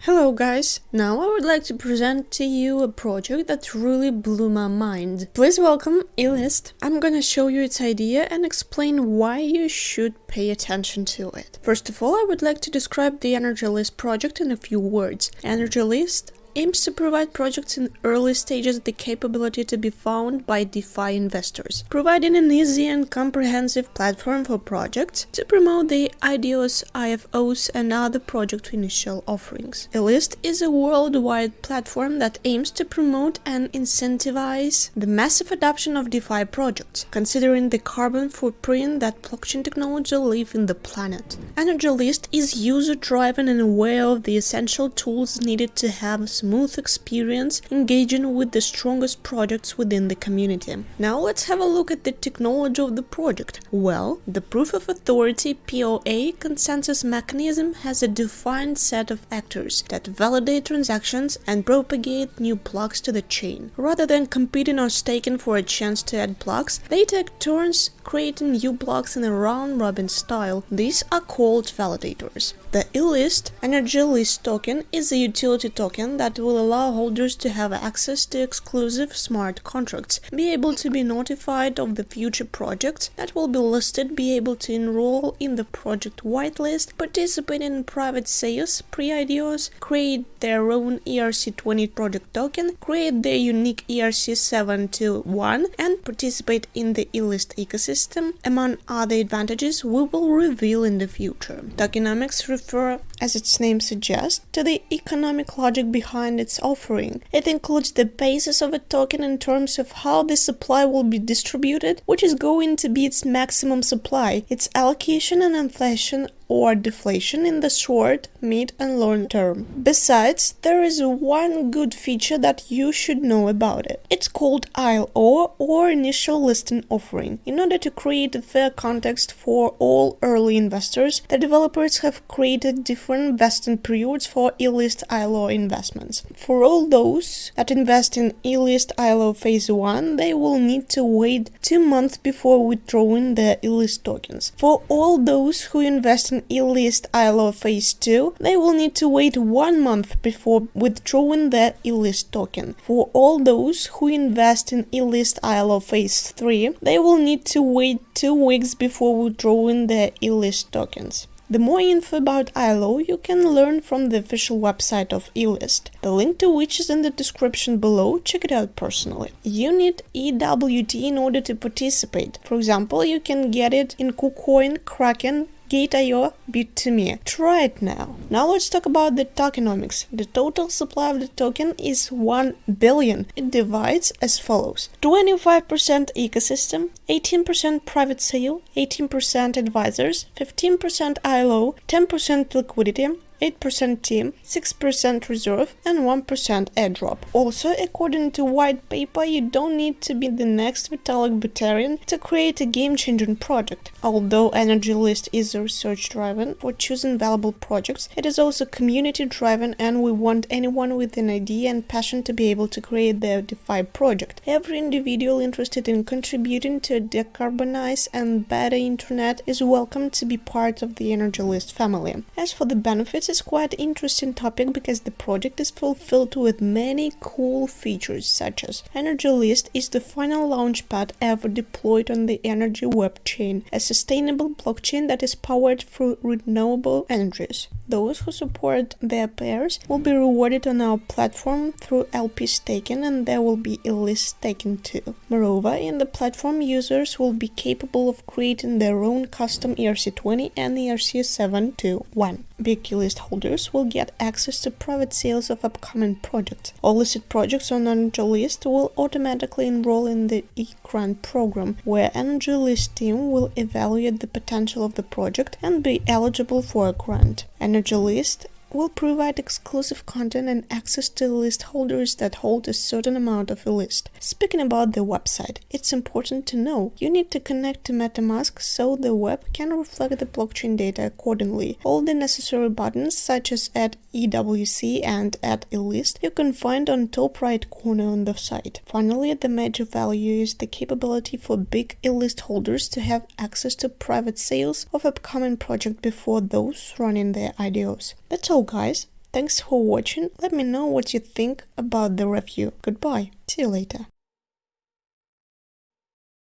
Hello guys, now I would like to present to you a project that really blew my mind. Please welcome eList. I'm gonna show you its idea and explain why you should pay attention to it. First of all, I would like to describe the Energy List project in a few words. Energy List aims to provide projects in early stages the capability to be found by DeFi investors, providing an easy and comprehensive platform for projects to promote the IDOs, IFOs, and other project initial offerings. eList is a worldwide platform that aims to promote and incentivize the massive adoption of DeFi projects, considering the carbon footprint that blockchain technology leave in the planet. Energy List is user-driven and aware of the essential tools needed to have a smooth experience engaging with the strongest projects within the community. Now let's have a look at the technology of the project. Well, the Proof of Authority POA consensus mechanism has a defined set of actors that validate transactions and propagate new blocks to the chain. Rather than competing or staking for a chance to add blocks, they take turns creating new blocks in a round-robin style. These are called validators. The eList Energy List token is a utility token that will allow holders to have access to exclusive smart contracts, be able to be notified of the future projects that will be listed, be able to enroll in the project whitelist, participate in private sales, pre-IDOs, create their own ERC20 project token, create their unique ERC721, and participate in the eList ecosystem, among other advantages we will reveal in the future. Tokenomics refer, as its name suggests, to the economic logic behind its offering. It includes the basis of a token in terms of how the supply will be distributed, which is going to be its maximum supply, its allocation and inflation or deflation in the short, mid, and long term. Besides, there is one good feature that you should know about it. It's called ILO or Initial Listing Offering. In order to create a fair context for all early investors, the developers have created different vesting periods for eList ILO investments. For all those that invest in eList ILO Phase 1, they will need to wait two months before withdrawing their eList tokens. For all those who invest in in eList ILO Phase 2, they will need to wait one month before withdrawing their eList token. For all those who invest in eList ILO Phase 3, they will need to wait two weeks before withdrawing their eList tokens. The more info about ILO you can learn from the official website of eList, the link to which is in the description below, check it out personally. You need EWT in order to participate. For example, you can get it in KuCoin, Kraken, Gate.io Bit2Me. Try it now. Now let's talk about the tokenomics. The total supply of the token is 1 billion. It divides as follows. 25% ecosystem, 18% private sale, 18% advisors, 15% ILO, 10% liquidity, 8% team, 6% reserve, and 1% airdrop. Also, according to white paper, you don't need to be the next Vitalik Buterin to create a game-changing project. Although Energy List is research-driven for choosing valuable projects, it is also community-driven and we want anyone with an idea and passion to be able to create their DeFi project. Every individual interested in contributing to a decarbonize and better internet is welcome to be part of the Energy List family. As for the benefits, this is quite interesting topic because the project is fulfilled with many cool features such as Energy List is the final launchpad ever deployed on the Energy Web chain, a sustainable blockchain that is powered through renewable energies. Those who support their pairs will be rewarded on our platform through LP staking and there will be eList staking too. Moreover, in the platform users will be capable of creating their own custom ERC20 and ERC721. Big eList holders will get access to private sales of upcoming projects. All listed projects on Energy List will automatically enroll in the e-grant program, where Energy List team will evaluate the potential of the project and be eligible for a grant. eList will provide exclusive content and access to eList holders that hold a certain amount of eList. Speaking about the website, it's important to know you need to connect to MetaMask so the web can reflect the blockchain data accordingly. All the necessary buttons such as add EWC and add eList you can find on top right corner on the site. Finally, the major value is the capability for big eList holders to have access to private sales of upcoming project before those running their IDOs. That's all guys. Thanks for watching. Let me know what you think about the review. Goodbye. See you later.